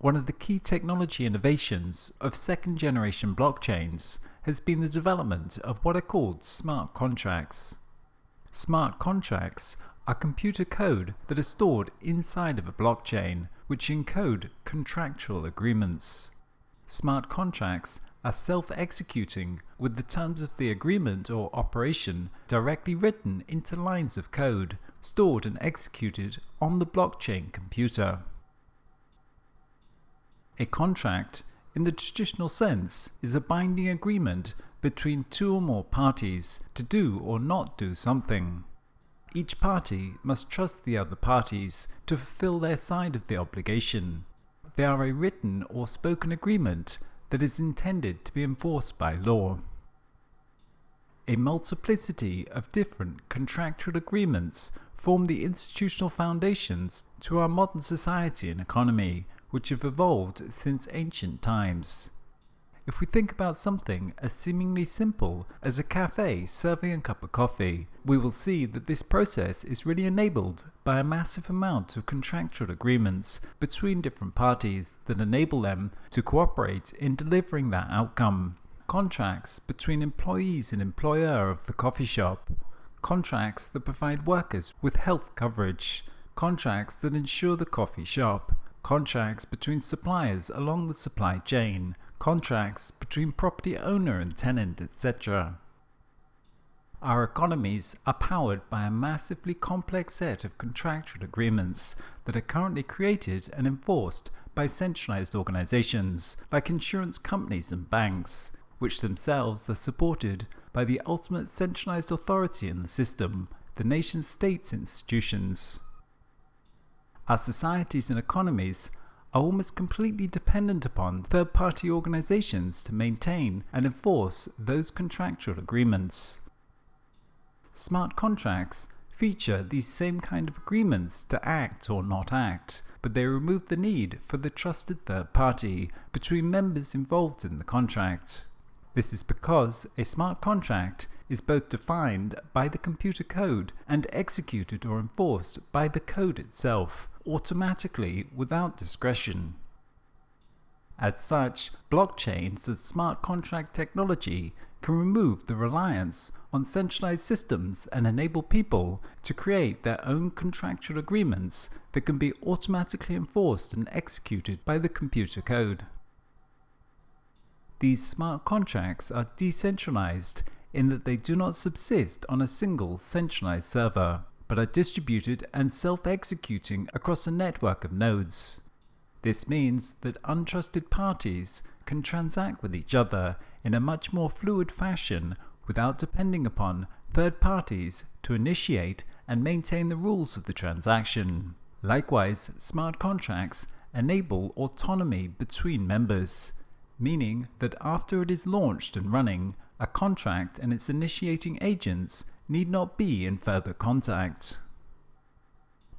One of the key technology innovations of second generation blockchains has been the development of what are called smart contracts. Smart contracts are computer code that are stored inside of a blockchain which encode contractual agreements. Smart contracts are self-executing with the terms of the agreement or operation directly written into lines of code stored and executed on the blockchain computer. A contract, in the traditional sense, is a binding agreement between two or more parties to do or not do something. Each party must trust the other parties to fulfill their side of the obligation. They are a written or spoken agreement that is intended to be enforced by law. A multiplicity of different contractual agreements form the institutional foundations to our modern society and economy, which have evolved since ancient times. If we think about something as seemingly simple as a cafe serving a cup of coffee, we will see that this process is really enabled by a massive amount of contractual agreements between different parties that enable them to cooperate in delivering that outcome. Contracts between employees and employer of the coffee shop. Contracts that provide workers with health coverage. Contracts that ensure the coffee shop. Contracts between suppliers along the supply chain contracts between property owner and tenant, etc. Our economies are powered by a massively complex set of contractual agreements that are currently created and enforced by centralized organizations like insurance companies and banks, which themselves are supported by the ultimate centralized authority in the system, the nation state's institutions. Our societies and economies are almost completely dependent upon third-party organizations to maintain and enforce those contractual agreements. Smart contracts feature these same kind of agreements to act or not act, but they remove the need for the trusted third party between members involved in the contract. This is because a smart contract is both defined by the computer code and executed or enforced by the code itself, automatically without discretion. As such, blockchains and smart contract technology can remove the reliance on centralized systems and enable people to create their own contractual agreements that can be automatically enforced and executed by the computer code. These smart contracts are decentralized in that they do not subsist on a single centralized server but are distributed and self-executing across a network of nodes. This means that untrusted parties can transact with each other in a much more fluid fashion without depending upon third parties to initiate and maintain the rules of the transaction. Likewise, smart contracts enable autonomy between members, meaning that after it is launched and running, a contract and its initiating agents need not be in further contact.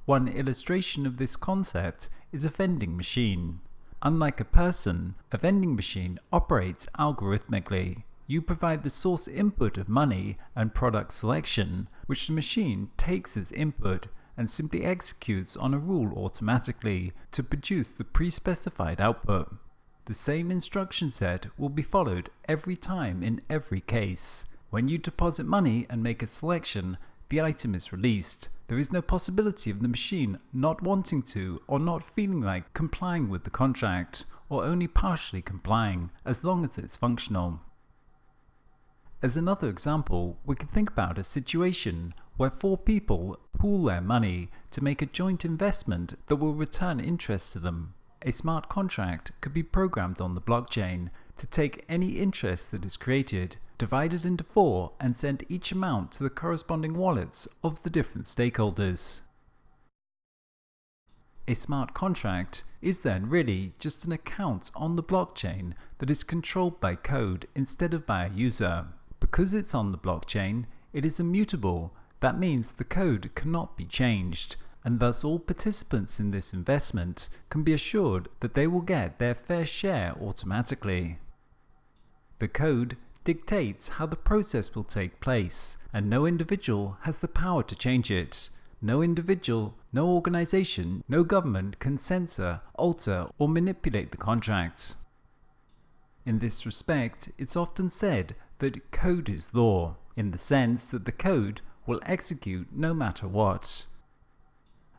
One illustration of this concept is a vending machine. Unlike a person, a vending machine operates algorithmically. You provide the source input of money and product selection, which the machine takes as input and simply executes on a rule automatically to produce the pre-specified output. The same instruction set will be followed every time in every case. When you deposit money and make a selection, the item is released. There is no possibility of the machine not wanting to or not feeling like complying with the contract, or only partially complying, as long as it's functional. As another example, we can think about a situation where four people pool their money to make a joint investment that will return interest to them. A smart contract could be programmed on the blockchain to take any interest that is created divided into four and send each amount to the corresponding wallets of the different stakeholders. A smart contract is then really just an account on the blockchain that is controlled by code instead of by a user. Because it's on the blockchain, it is immutable. That means the code cannot be changed and thus all participants in this investment can be assured that they will get their fair share automatically. The code dictates how the process will take place, and no individual has the power to change it. No individual no organization, no government can censor, alter, or manipulate the contract. In this respect, it's often said that code is law, in the sense that the code will execute no matter what.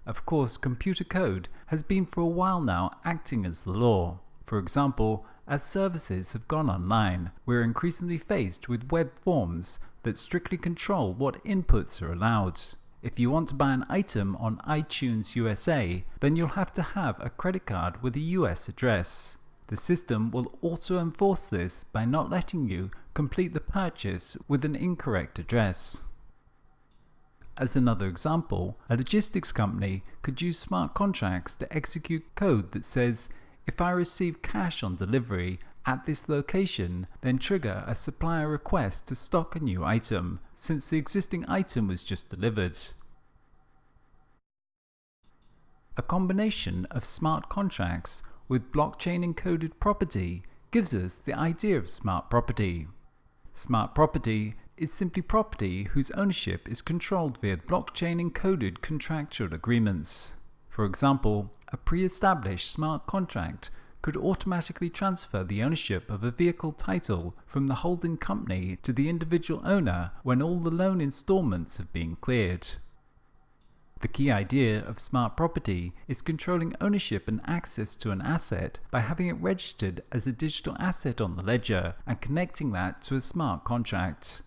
Of course, computer code has been for a while now acting as the law. For example, as services have gone online, we're increasingly faced with web forms that strictly control what inputs are allowed. If you want to buy an item on iTunes USA, then you'll have to have a credit card with a US address. The system will auto enforce this by not letting you complete the purchase with an incorrect address. As another example, a logistics company could use smart contracts to execute code that says, if I receive cash on delivery at this location, then trigger a supplier request to stock a new item, since the existing item was just delivered. A combination of smart contracts with blockchain encoded property gives us the idea of smart property. Smart property is simply property whose ownership is controlled via blockchain encoded contractual agreements. For example, a pre-established smart contract could automatically transfer the ownership of a vehicle title from the holding company to the individual owner when all the loan installments have been cleared. The key idea of smart property is controlling ownership and access to an asset by having it registered as a digital asset on the ledger and connecting that to a smart contract.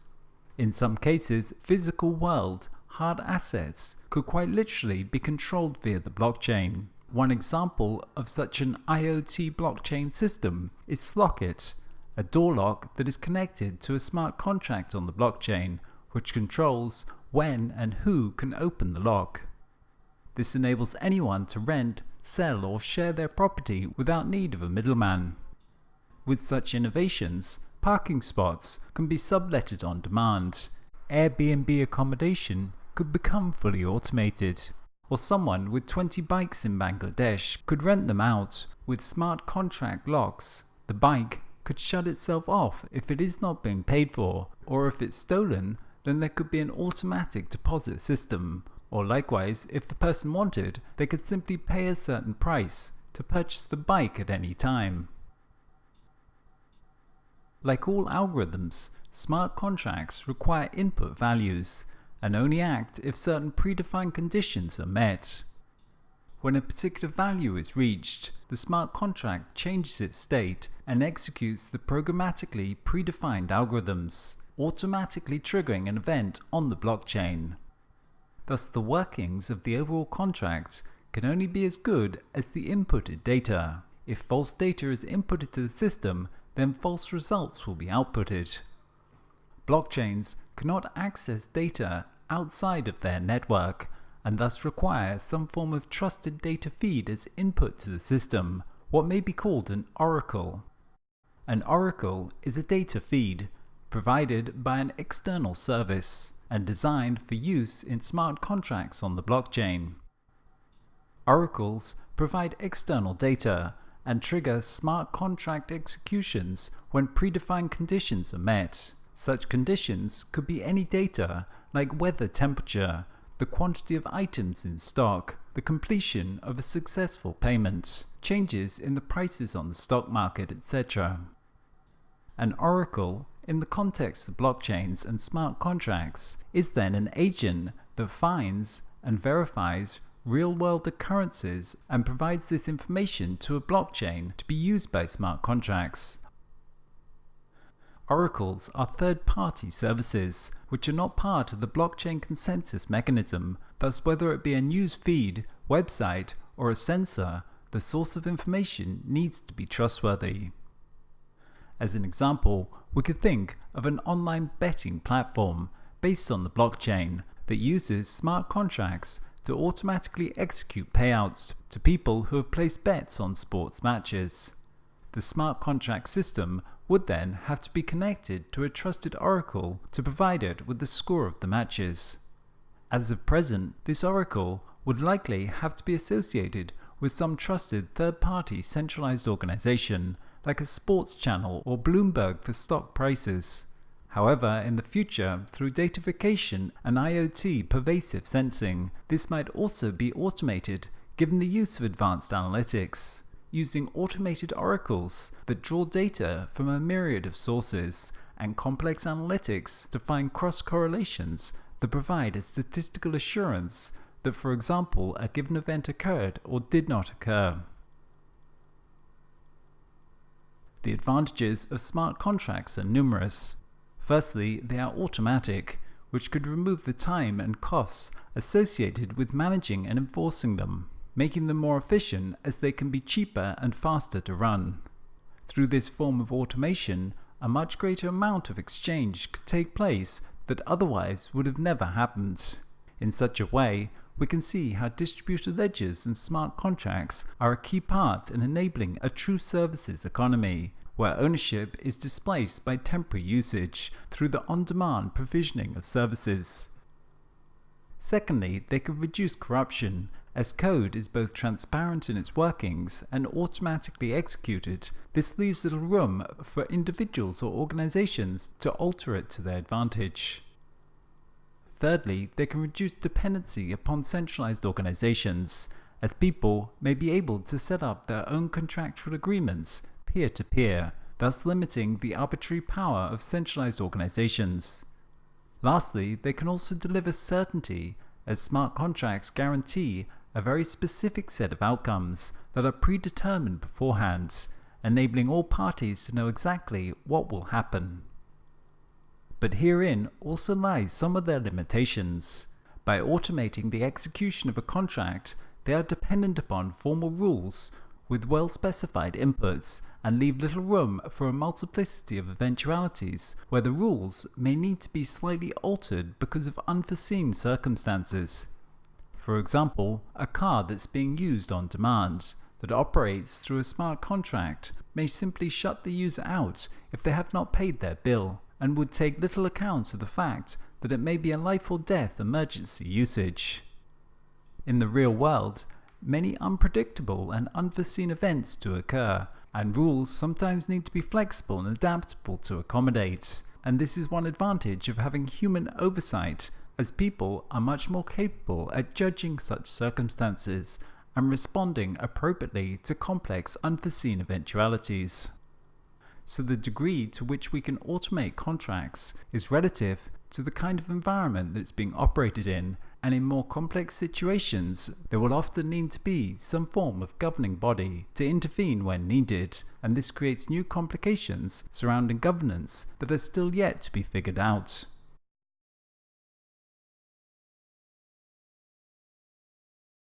In some cases, physical world hard assets could quite literally be controlled via the blockchain. One example of such an IoT blockchain system is Slockit, a door lock that is connected to a smart contract on the blockchain, which controls when and who can open the lock. This enables anyone to rent, sell or share their property without need of a middleman. With such innovations, parking spots can be subletted on demand. Airbnb accommodation could become fully automated. Or someone with 20 bikes in Bangladesh could rent them out with smart contract locks. The bike could shut itself off if it is not being paid for, or if it's stolen, then there could be an automatic deposit system. Or likewise, if the person wanted, they could simply pay a certain price to purchase the bike at any time. Like all algorithms, smart contracts require input values and only act if certain predefined conditions are met. When a particular value is reached, the smart contract changes its state and executes the programmatically predefined algorithms, automatically triggering an event on the blockchain. Thus the workings of the overall contract can only be as good as the inputted data. If false data is inputted to the system, then false results will be outputted. Blockchains cannot access data outside of their network and thus require some form of trusted data feed as input to the system, what may be called an oracle. An oracle is a data feed provided by an external service and designed for use in smart contracts on the blockchain. Oracles provide external data and trigger smart contract executions when predefined conditions are met. Such conditions could be any data like weather temperature, the quantity of items in stock, the completion of a successful payment, changes in the prices on the stock market, etc. An oracle, in the context of blockchains and smart contracts, is then an agent that finds and verifies real-world occurrences and provides this information to a blockchain to be used by smart contracts. Oracles are third-party services, which are not part of the blockchain consensus mechanism, thus whether it be a news feed, website, or a sensor, the source of information needs to be trustworthy. As an example, we could think of an online betting platform based on the blockchain that uses smart contracts to automatically execute payouts to people who have placed bets on sports matches. The smart contract system would then have to be connected to a trusted oracle to provide it with the score of the matches. As of present, this oracle would likely have to be associated with some trusted third-party centralized organization like a sports channel or Bloomberg for stock prices. However, in the future, through datafication and IoT pervasive sensing, this might also be automated given the use of advanced analytics, using automated oracles that draw data from a myriad of sources and complex analytics to find cross correlations that provide a statistical assurance that, for example, a given event occurred or did not occur. The advantages of smart contracts are numerous. Firstly, they are automatic, which could remove the time and costs associated with managing and enforcing them, making them more efficient as they can be cheaper and faster to run. Through this form of automation, a much greater amount of exchange could take place that otherwise would have never happened. In such a way, we can see how distributed ledgers and smart contracts are a key part in enabling a true services economy, where ownership is displaced by temporary usage through the on-demand provisioning of services. Secondly, they can reduce corruption, as code is both transparent in its workings and automatically executed. This leaves little room for individuals or organizations to alter it to their advantage. Thirdly, they can reduce dependency upon centralized organizations, as people may be able to set up their own contractual agreements peer-to-peer, thus limiting the arbitrary power of centralized organizations. Lastly, they can also deliver certainty, as smart contracts guarantee a very specific set of outcomes that are predetermined beforehand, enabling all parties to know exactly what will happen. But herein also lies some of their limitations. By automating the execution of a contract, they are dependent upon formal rules with well-specified inputs and leave little room for a multiplicity of eventualities where the rules may need to be slightly altered because of unforeseen circumstances. For example, a car that's being used on demand that operates through a smart contract may simply shut the user out if they have not paid their bill and would take little account of the fact that it may be a life or death emergency usage. In the real world, many unpredictable and unforeseen events do occur, and rules sometimes need to be flexible and adaptable to accommodate. And this is one advantage of having human oversight, as people are much more capable at judging such circumstances and responding appropriately to complex unforeseen eventualities so the degree to which we can automate contracts is relative to the kind of environment that it's being operated in and in more complex situations there will often need to be some form of governing body to intervene when needed and this creates new complications surrounding governance that are still yet to be figured out.